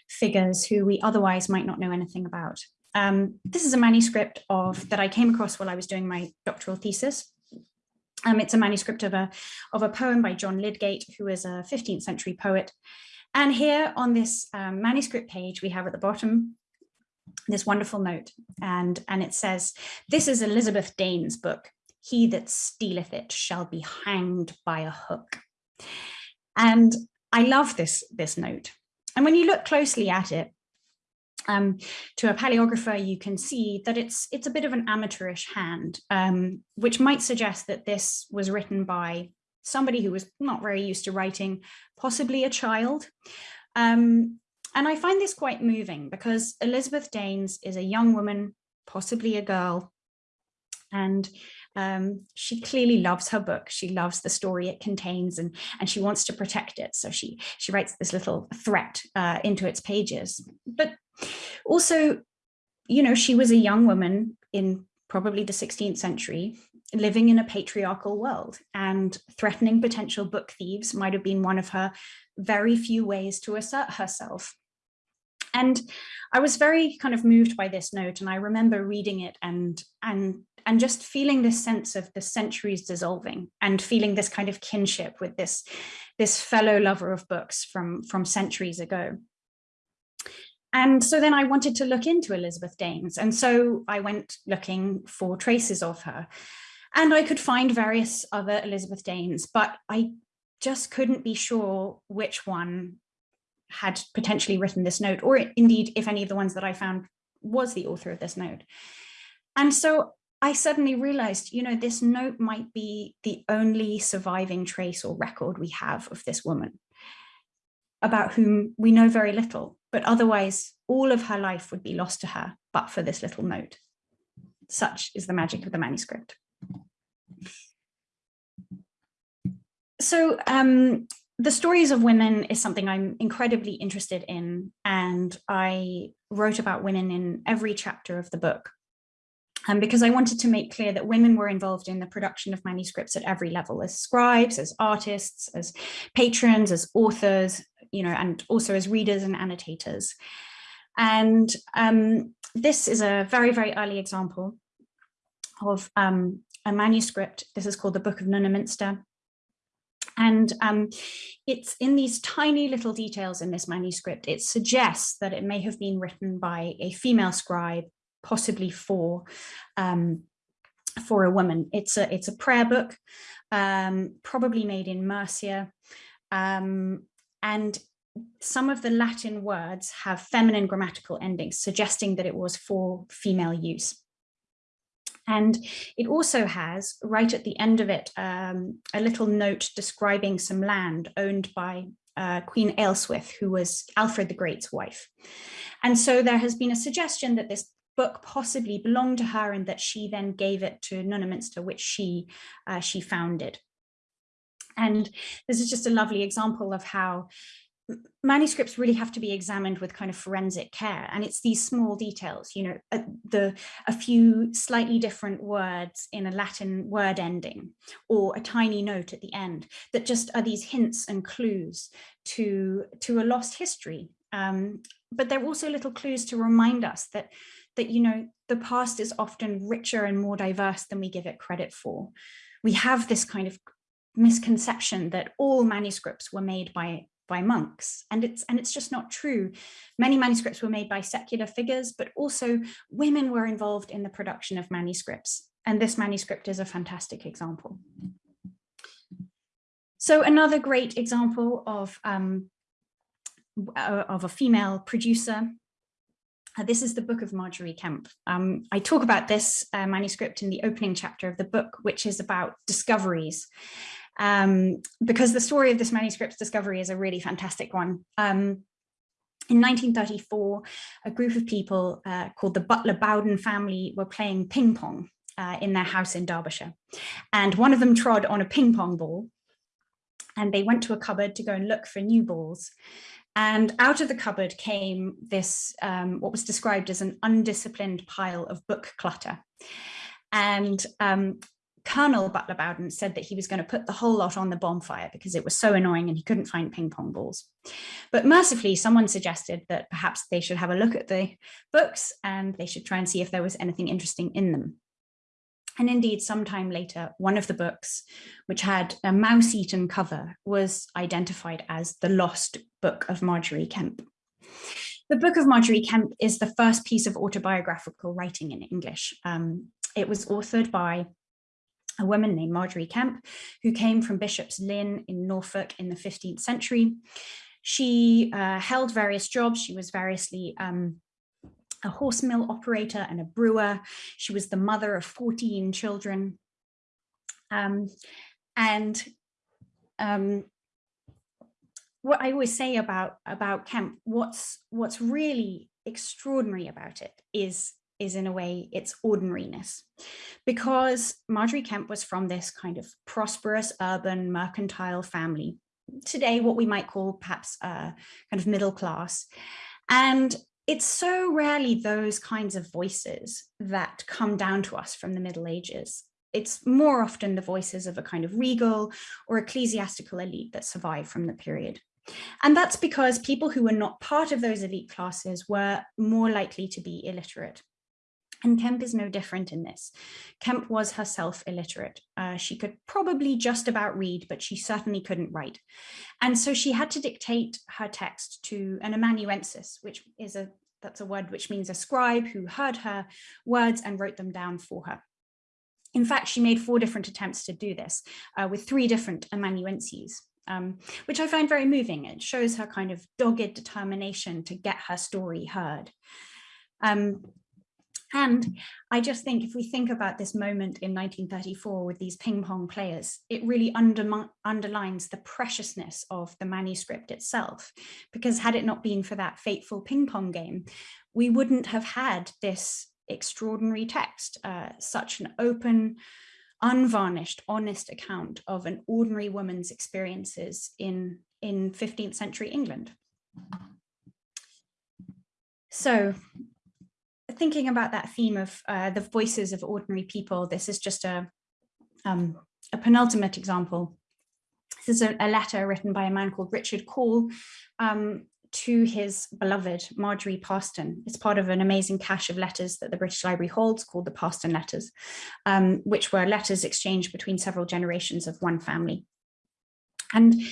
figures who we otherwise might not know anything about. Um, this is a manuscript of that I came across while I was doing my doctoral thesis. Um, it's a manuscript of a, of a poem by John Lydgate, who is a 15th century poet. And here on this um, manuscript page, we have at the bottom this wonderful note and and it says this is Elizabeth Dane's book he that stealeth it shall be hanged by a hook and I love this this note and when you look closely at it um, to a paleographer, you can see that it's it's a bit of an amateurish hand, um, which might suggest that this was written by somebody who was not very used to writing, possibly a child. Um, and I find this quite moving because Elizabeth Danes is a young woman, possibly a girl, and um, she clearly loves her book. She loves the story it contains and, and she wants to protect it. So she, she writes this little threat uh, into its pages. But also, you know, she was a young woman in probably the 16th century living in a patriarchal world and threatening potential book thieves might have been one of her very few ways to assert herself. And I was very kind of moved by this note and I remember reading it and, and, and just feeling this sense of the centuries dissolving and feeling this kind of kinship with this, this fellow lover of books from, from centuries ago. And so then I wanted to look into Elizabeth Danes. And so I went looking for traces of her. And I could find various other Elizabeth Danes, but I just couldn't be sure which one had potentially written this note, or indeed if any of the ones that I found was the author of this note. And so I suddenly realized, you know, this note might be the only surviving trace or record we have of this woman about whom we know very little, but otherwise all of her life would be lost to her, but for this little note. Such is the magic of the manuscript. So um, the stories of women is something I'm incredibly interested in, and I wrote about women in every chapter of the book. Um, because I wanted to make clear that women were involved in the production of manuscripts at every level, as scribes, as artists, as patrons, as authors, you know, and also as readers and annotators. And um, this is a very, very early example of um, a manuscript. This is called the Book of Nunnaminster. And um, it's in these tiny little details in this manuscript, it suggests that it may have been written by a female scribe, possibly for, um, for a woman. It's a, it's a prayer book, um, probably made in Mercia. Um, and some of the Latin words have feminine grammatical endings, suggesting that it was for female use. And it also has, right at the end of it, um, a little note describing some land owned by uh, Queen Ealhswith, who was Alfred the Great's wife. And so there has been a suggestion that this book possibly belonged to her and that she then gave it to Nunnaminster, which she, uh, she founded. And this is just a lovely example of how manuscripts really have to be examined with kind of forensic care and it's these small details you know a, the a few slightly different words in a latin word ending or a tiny note at the end that just are these hints and clues to to a lost history. Um, but they're also little clues to remind us that that you know the past is often richer and more diverse than we give it credit for. We have this kind of misconception that all manuscripts were made by by monks and it's and it's just not true. Many manuscripts were made by secular figures but also women were involved in the production of manuscripts and this manuscript is a fantastic example. So another great example of um, uh, of a female producer uh, this is the book of Margery Kempe. Um, I talk about this uh, manuscript in the opening chapter of the book, which is about discoveries um, because the story of this manuscript's discovery is a really fantastic one. Um, in 1934, a group of people uh, called the Butler Bowdon family were playing ping pong uh, in their house in Derbyshire. And one of them trod on a ping pong ball and they went to a cupboard to go and look for new balls. And out of the cupboard came this, um, what was described as an undisciplined pile of book clutter. And um, Colonel Butler Bowdon said that he was going to put the whole lot on the bonfire because it was so annoying and he couldn't find ping pong balls. But mercifully, someone suggested that perhaps they should have a look at the books and they should try and see if there was anything interesting in them. And indeed, sometime later, one of the books, which had a mouse-eaten cover, was identified as the lost book of Margery Kempe. The book of Margery Kempe is the first piece of autobiographical writing in English. Um, it was authored by a woman named Margery Kempe, who came from Bishop's Lynn in Norfolk in the 15th century. She uh, held various jobs. She was variously um, a horse mill operator and a brewer. She was the mother of 14 children. Um, and um, what I always say about, about Kempe, what's, what's really extraordinary about it is is in a way its ordinariness because Margery Kempe was from this kind of prosperous urban mercantile family today what we might call perhaps a kind of middle class and it's so rarely those kinds of voices that come down to us from the Middle Ages. It's more often the voices of a kind of regal or ecclesiastical elite that survive from the period. And that's because people who were not part of those elite classes were more likely to be illiterate. And Kempe is no different in this. Kempe was herself illiterate. Uh, she could probably just about read, but she certainly couldn't write. And so she had to dictate her text to an amanuensis, which is a that's a word which means a scribe who heard her words and wrote them down for her. In fact, she made four different attempts to do this uh, with three different amanuenses. Um, which I find very moving. It shows her kind of dogged determination to get her story heard. Um, and I just think if we think about this moment in 1934 with these ping pong players, it really underlines the preciousness of the manuscript itself, because had it not been for that fateful ping pong game, we wouldn't have had this extraordinary text, uh, such an open, unvarnished, honest account of an ordinary woman's experiences in, in 15th century England. So thinking about that theme of uh, the voices of ordinary people, this is just a, um, a penultimate example. This is a, a, letter written by a man called Richard Calle um, to his beloved Margery Paston. It's part of an amazing cache of letters that the British Library holds called the Paston Letters, um, which were letters exchanged between several generations of one family. And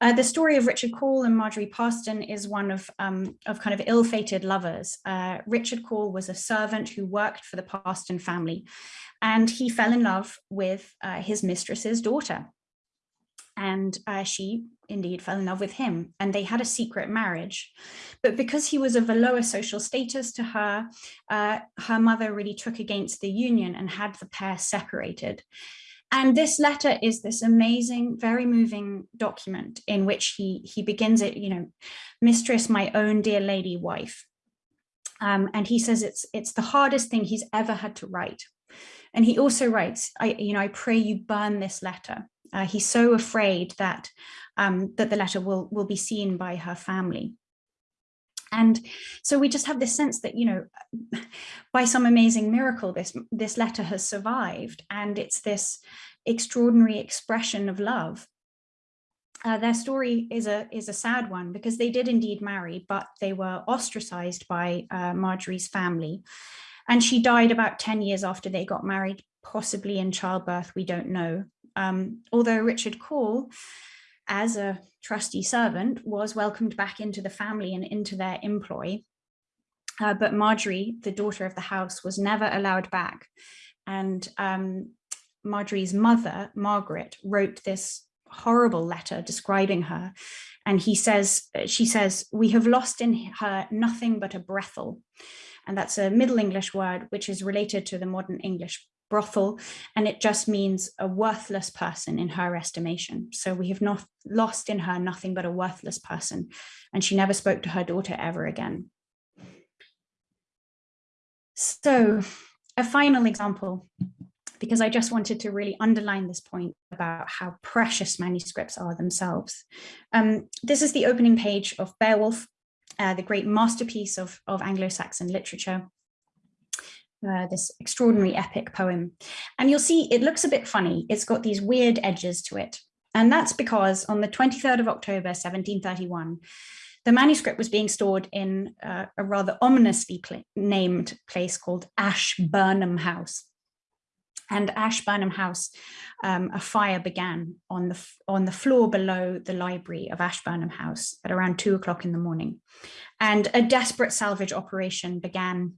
uh, the story of Richard Calle and Margery Paston is one of, um, of kind of ill-fated lovers. Uh, Richard Calle was a servant who worked for the Paston family, and he fell in love with uh, his mistress's daughter. And uh, she indeed fell in love with him, and they had a secret marriage. But because he was of a lower social status to her, uh, her mother really took against the union and had the pair separated. And this letter is this amazing, very moving document in which he, he begins it, you know, mistress, my own dear lady wife. Um, and he says it's, it's the hardest thing he's ever had to write. And he also writes, I, you know, I pray you burn this letter. Uh, he's so afraid that, um, that the letter will, will be seen by her family. And so we just have this sense that, you know, by some amazing miracle, this, this letter has survived and it's this extraordinary expression of love. Uh, their story is a is a sad one because they did indeed marry, but they were ostracized by uh, Margery's family. And she died about 10 years after they got married, possibly in childbirth, we don't know. Um, although Richard Calle as a trusty servant, was welcomed back into the family and into their employ. Uh, but Margery, the daughter of the house, was never allowed back. And um, Margery's mother, Margaret, wrote this horrible letter describing her. And he says, she says, we have lost in her nothing but a brothel. And that's a Middle English word, which is related to the modern English brothel, and it just means a worthless person in her estimation. So we have not lost in her nothing but a worthless person, and she never spoke to her daughter ever again. So a final example, because I just wanted to really underline this point about how precious manuscripts are themselves. Um, this is the opening page of Beowulf, uh, the great masterpiece of, of Anglo-Saxon literature. Uh, this extraordinary epic poem. And you'll see it looks a bit funny. It's got these weird edges to it. And that's because on the 23rd of October, 1731, the manuscript was being stored in uh, a rather ominously named place called Ashburnham House. And Ashburnham House, um, a fire began on the, on the floor below the library of Ashburnham House at around two o'clock in the morning. And a desperate salvage operation began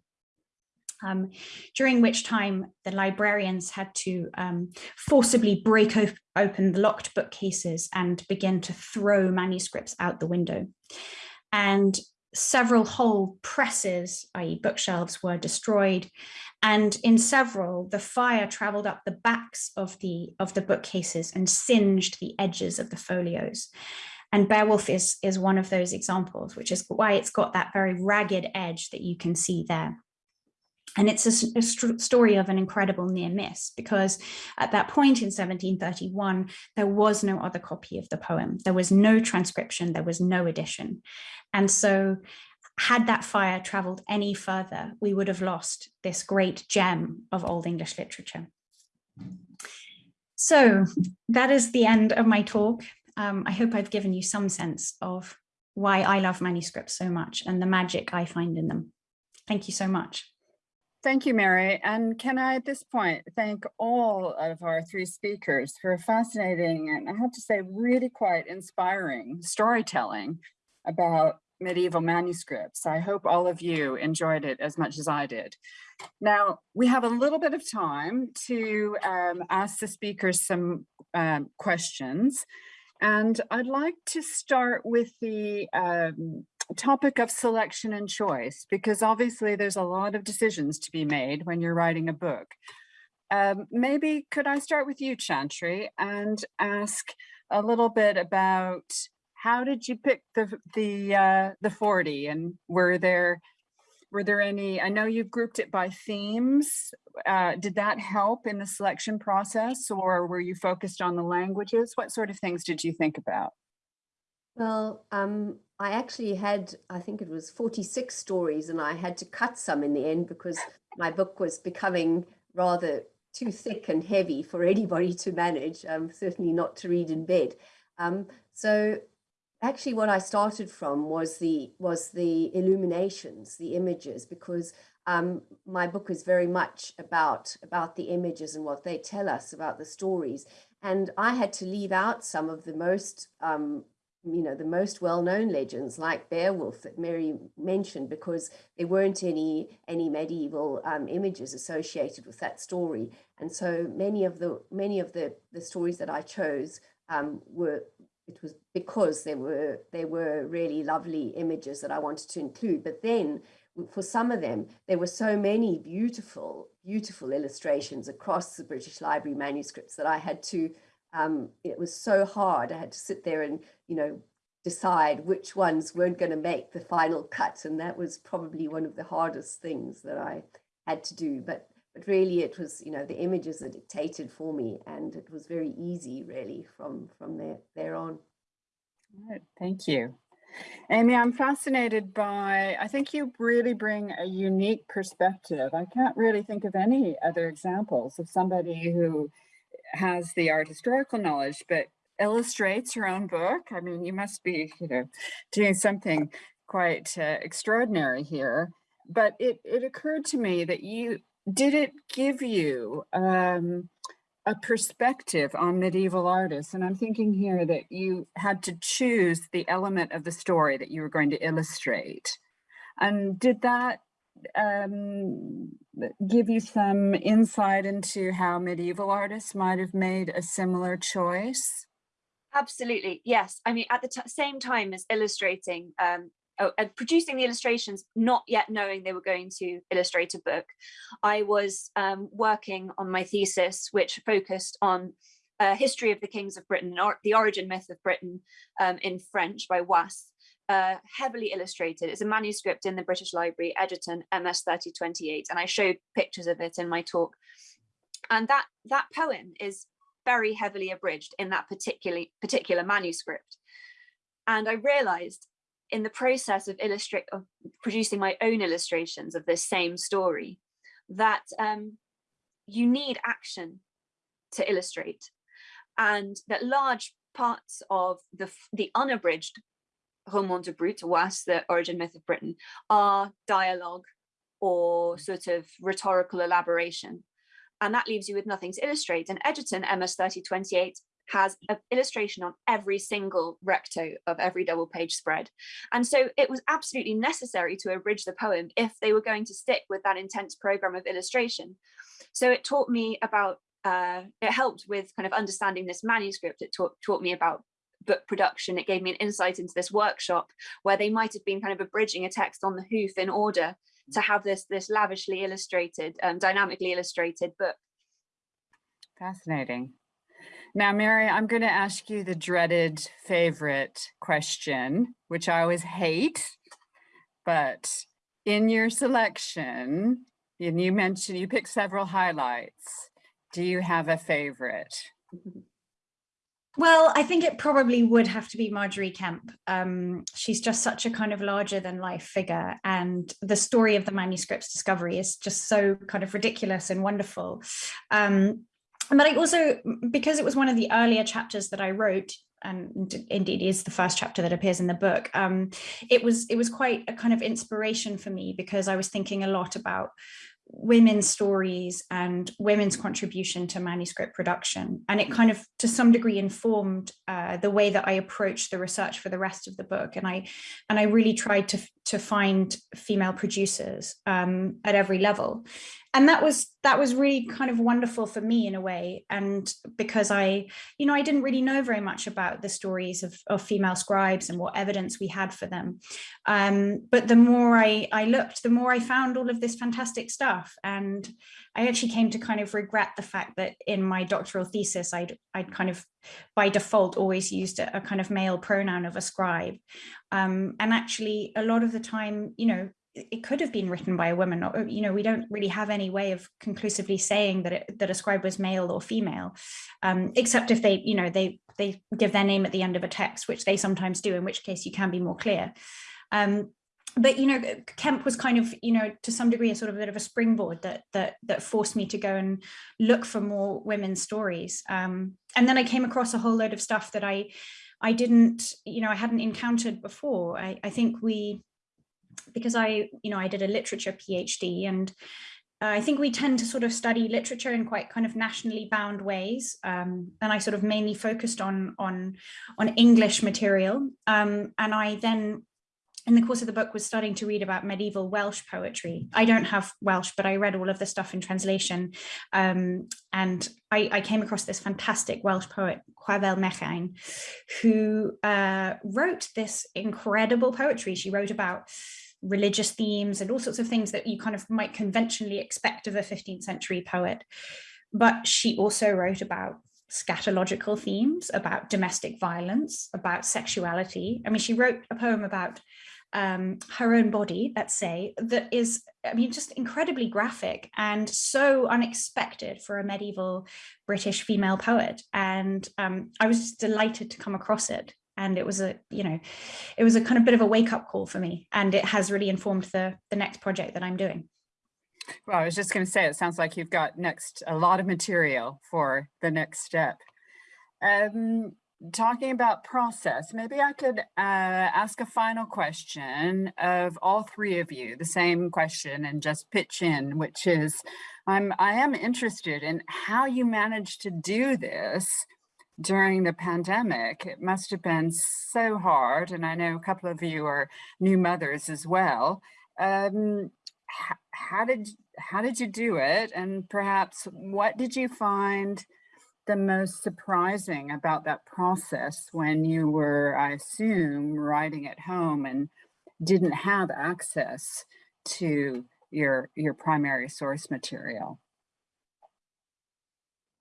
um, during which time the librarians had to um, forcibly break op open the locked bookcases and begin to throw manuscripts out the window. And several whole presses, i.e. bookshelves, were destroyed. And in several, the fire traveled up the backs of the, of the bookcases and singed the edges of the folios. And Beowulf is, is one of those examples, which is why it's got that very ragged edge that you can see there. And it's a, a st story of an incredible near miss because at that point in 1731, there was no other copy of the poem. There was no transcription, there was no edition. And so had that fire traveled any further, we would have lost this great gem of Old English literature. So that is the end of my talk. Um, I hope I've given you some sense of why I love manuscripts so much and the magic I find in them. Thank you so much. Thank you, Mary. And can I at this point thank all of our three speakers for a fascinating and I have to say really quite inspiring storytelling about medieval manuscripts. I hope all of you enjoyed it as much as I did. Now, we have a little bit of time to um, ask the speakers some um, questions. And I'd like to start with the um, topic of selection and choice, because obviously there's a lot of decisions to be made when you're writing a book. Um, maybe could I start with you, Chantry, and ask a little bit about how did you pick the the uh, the 40 and were there were there any, I know you've grouped it by themes. Uh, did that help in the selection process or were you focused on the languages? What sort of things did you think about? Well, um, I actually had, I think it was 46 stories and I had to cut some in the end because my book was becoming rather too thick and heavy for anybody to manage, um, certainly not to read in bed. Um, so actually what I started from was the was the illuminations, the images, because um, my book is very much about about the images and what they tell us about the stories. And I had to leave out some of the most um, you know, the most well-known legends like Beowulf that Mary mentioned because there weren't any any medieval um, images associated with that story. And so many of the many of the, the stories that I chose um, were it was because there were there were really lovely images that I wanted to include. But then for some of them, there were so many beautiful, beautiful illustrations across the British Library manuscripts that I had to um, it was so hard. I had to sit there and, you know, decide which ones weren't going to make the final cut. And that was probably one of the hardest things that I had to do. But but really it was, you know, the images that dictated for me and it was very easy really from from there, there on. Right, thank you. Amy, I'm fascinated by, I think you really bring a unique perspective. I can't really think of any other examples of somebody who has the art historical knowledge, but illustrates her own book. I mean, you must be, you know, doing something quite uh, extraordinary here. But it, it occurred to me that you, did it give you um, a perspective on medieval artists? And I'm thinking here that you had to choose the element of the story that you were going to illustrate. And did that um, give you some insight into how medieval artists might have made a similar choice? Absolutely, yes. I mean, at the same time as illustrating, um, oh, and producing the illustrations, not yet knowing they were going to illustrate a book, I was um, working on my thesis, which focused on a history of the kings of Britain, or the origin myth of Britain um, in French by Wace uh, heavily illustrated. It's a manuscript in the British Library, Egerton, MS 3028, and I showed pictures of it in my talk. And that, that poem is very heavily abridged in that particular, particular manuscript. And I realized in the process of illustrate of producing my own illustrations of this same story that um, you need action to illustrate and that large parts of the the unabridged Roman de Brut, Wace, the origin myth of Britain, are dialogue or sort of rhetorical elaboration. And that leaves you with nothing to illustrate. And Egerton MS 3028 has an illustration on every single recto of every double page spread. And so it was absolutely necessary to abridge the poem if they were going to stick with that intense program of illustration. So it taught me about, uh, it helped with kind of understanding this manuscript. It taught, taught me about book production. It gave me an insight into this workshop where they might have been kind of abridging a text on the hoof in order to have this this lavishly illustrated, um, dynamically illustrated book. Fascinating. Now, Mary, I'm going to ask you the dreaded favorite question, which I always hate, but in your selection, and you mentioned you picked several highlights. Do you have a favorite? *laughs* Well, I think it probably would have to be Margery Kempe. Um, she's just such a kind of larger than life figure. And the story of the manuscript's discovery is just so kind of ridiculous and wonderful. Um, but I also, because it was one of the earlier chapters that I wrote, and indeed is the first chapter that appears in the book, um, it was it was quite a kind of inspiration for me because I was thinking a lot about women's stories and women's contribution to manuscript production. And it kind of, to some degree, informed uh, the way that I approached the research for the rest of the book. And I, and I really tried to, to find female producers um, at every level and that was that was really kind of wonderful for me in a way. And because i you know i didn't really know very much about the stories of, of female scribes and what evidence we had for them. Um, but the more i i looked the more i found all of this fantastic stuff. And i actually came to kind of regret the fact that in my doctoral thesis i'd i'd kind of by default always used a, a kind of male pronoun of a scribe. Um, and actually a lot of the time you know it could have been written by a woman or you know we don't really have any way of conclusively saying that it, that a scribe was male or female um, except if they you know they they give their name at the end of a text which they sometimes do in which case you can be more clear. Um, but you know Kempe was kind of you know to some degree a sort of a bit of a springboard that that that forced me to go and look for more women's stories. Um, and then I came across a whole load of stuff that I I didn't you know I hadn't encountered before. I, I think we because I, you know, I did a literature PhD and I think we tend to sort of study literature in quite kind of nationally bound ways. Um, and I sort of mainly focused on, on, on English material. Um, and I then in the course of the book was starting to read about medieval Welsh poetry. I don't have Welsh, but I read all of the stuff in translation. Um, and I, I, came across this fantastic Welsh poet, Gwerful Mechain, who uh, wrote this incredible poetry. She wrote about religious themes and all sorts of things that you kind of might conventionally expect of a 15th century poet. But she also wrote about scatological themes, about domestic violence, about sexuality. I mean, she wrote a poem about um, her own body, let's say, that is, I mean, just incredibly graphic and so unexpected for a medieval British female poet. And um, I was just delighted to come across it and it was a you know it was a kind of bit of a wake-up call for me and it has really informed the the next project that i'm doing. Well i was just going to say it sounds like you've got next a lot of material for the next step. Um talking about process maybe i could uh, ask a final question of all three of you the same question and just pitch in which is i'm i am interested in how you managed to do this during the pandemic. It must have been so hard. And I know a couple of you are new mothers as well. Um, how did how did you do it? And perhaps what did you find the most surprising about that process when you were, I assume, writing at home and didn't have access to your your primary source material?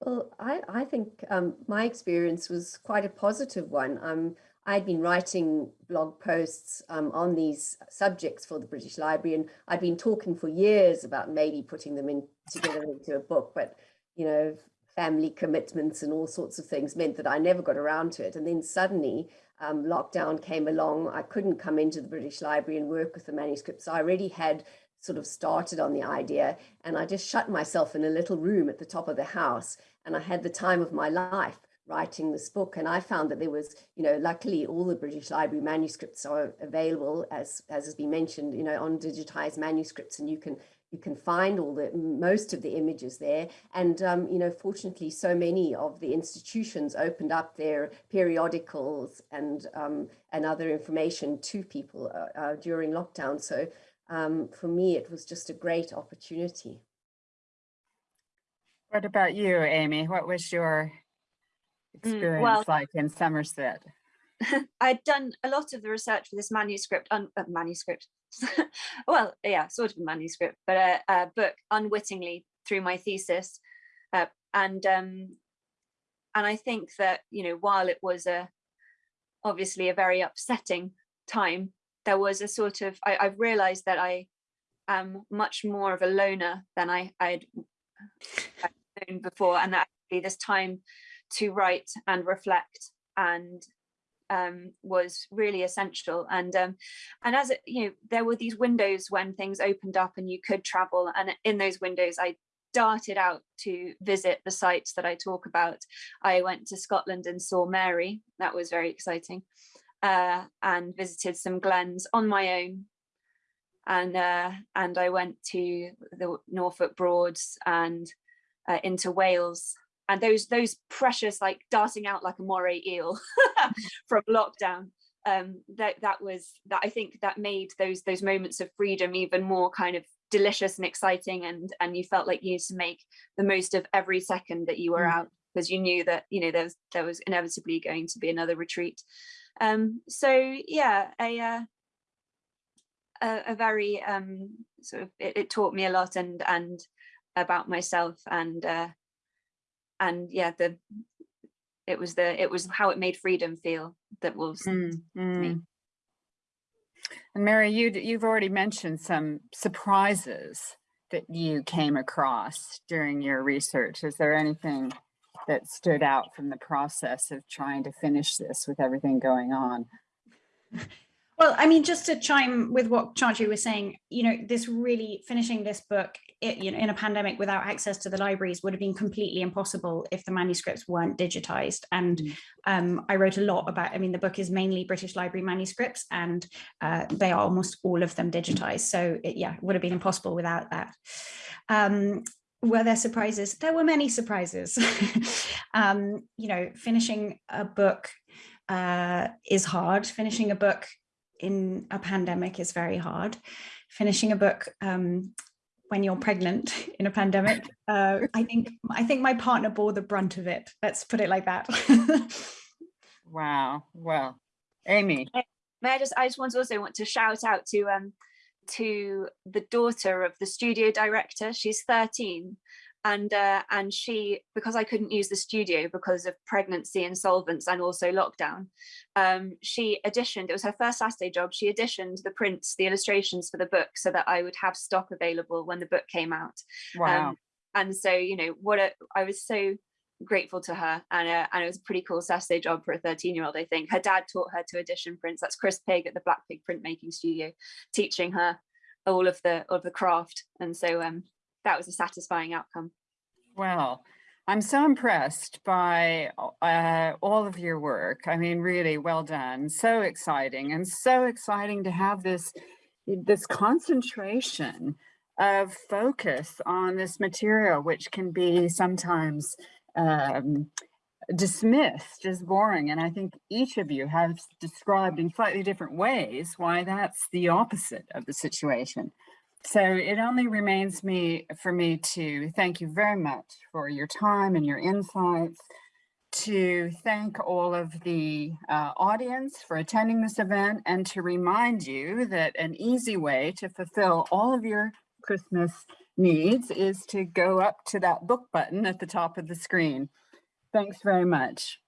Well, I, I think um, my experience was quite a positive one. Um, I'd been writing blog posts um, on these subjects for the British Library, and I'd been talking for years about maybe putting them in together into a book, but you know, family commitments and all sorts of things meant that I never got around to it. And then suddenly um, lockdown came along. I couldn't come into the British Library and work with the manuscripts. I already had sort of started on the idea and I just shut myself in a little room at the top of the house and I had the time of my life writing this book. And I found that there was you know luckily all the British Library manuscripts are available as as has been mentioned you know on digitized manuscripts and you can you can find all the most of the images there. And um, you know fortunately so many of the institutions opened up their periodicals and um, and other information to people uh, uh, during lockdown. So um, for me, it was just a great opportunity. What about you, Amy? What was your mm, experience well, like in Somerset? *laughs* I'd done a lot of the research for this manuscript, un, uh, manuscript, *laughs* well, yeah, sort of a manuscript, but a, a book unwittingly through my thesis. Uh, and um, and I think that, you know, while it was a obviously a very upsetting time, there was a sort of, I, I've realized that I am much more of a loner than I, I'd, I'd known before. And that actually this time to write and reflect and um, was really essential. And um, and as it, you know, there were these windows when things opened up and you could travel. And in those windows, I darted out to visit the sites that I talk about. I went to Scotland and saw Mary. That was very exciting. Uh, and visited some glens on my own. And uh, and I went to the Norfolk Broads and uh, into Wales and those those precious like darting out like a moray eel *laughs* from lockdown um that that was that i think that made those those moments of freedom even more kind of delicious and exciting and and you felt like you used to make the most of every second that you were mm. out because you knew that you know there was there was inevitably going to be another retreat um so yeah a uh, a, a very um sort of it, it, taught me a lot and and about myself and uh and yeah the it was the it was how it made freedom feel that was mm, mm. me and mary you you've already mentioned some surprises that you came across during your research is there anything that stood out from the process of trying to finish this with everything going on well, I mean, just to chime with what Chantry was saying, you know, this really finishing this book, it, you know, in a pandemic without access to the libraries would have been completely impossible if the manuscripts weren't digitized. And mm. um, I wrote a lot about, I mean, the book is mainly British Library manuscripts and uh, they are almost all of them digitized. So it, yeah, it would have been impossible without that. Um, were there surprises? There were many surprises. *laughs* um, you know, finishing a book uh, is hard. Finishing a book in a pandemic is very hard. Finishing a book um, when you're pregnant *laughs* in a pandemic, uh, I think I think my partner bore the brunt of it. Let's put it like that. wow. Well, Amy. May I just I just want to also want to shout out to um to the daughter of the studio director. She's 13 and uh, and she because I couldn't use the studio because of pregnancy and insolvents and also lockdown um, she editioned it was her first Saturday job she editioned the prints the illustrations for the book so that I would have stock available when the book came out wow um, and so you know what a, I was so grateful to her and uh, and it was a pretty cool Saturday job for a 13 year old I think her dad taught her to edition prints that's Chris Pig at the Black Pig printmaking studio teaching her all of the of the craft and so um that was a satisfying outcome. Well, I'm so impressed by uh, all of your work. I mean, really well done. So exciting and so exciting to have this, this concentration of focus on this material, which can be sometimes um, dismissed as boring. And I think each of you has described in slightly different ways why that's the opposite of the situation. So it only remains me for me to thank you very much for your time and your insights, to thank all of the uh, audience for attending this event, and to remind you that an easy way to fulfill all of your Christmas needs is to go up to that book button at the top of the screen. Thanks very much.